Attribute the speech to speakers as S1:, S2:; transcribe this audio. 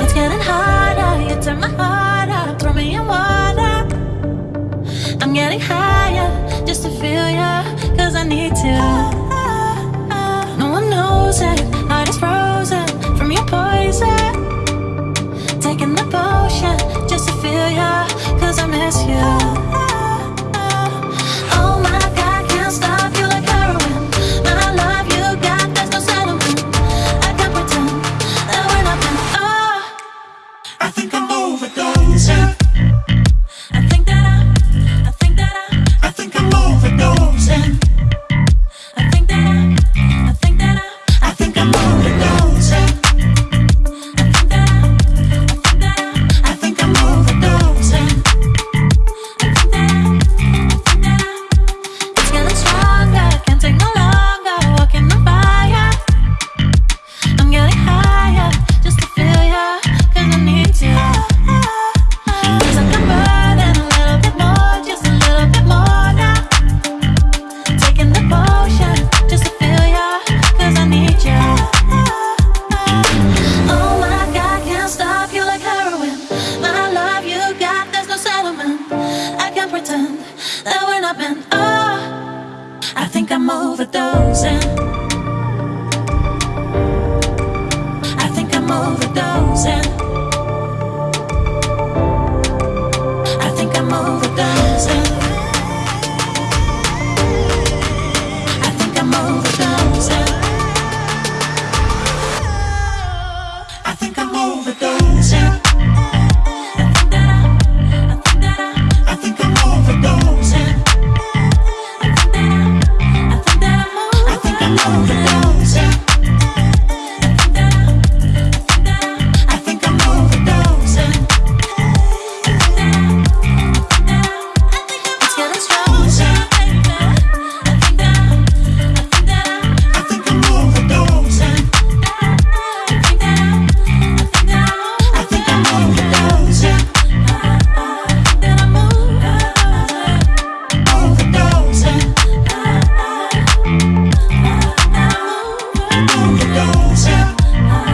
S1: It's getting harder, you turn my heart up, throw me in water. I'm getting higher, just to feel ya, cause I need to. No one knows it, heart is frozen from your poison. Taking the potion, just to feel ya, cause
S2: I'm here
S1: I think
S2: I'm
S1: overdone. up and oh, I think I'm overdosing. I think I'm overdosing. goes. Yeah.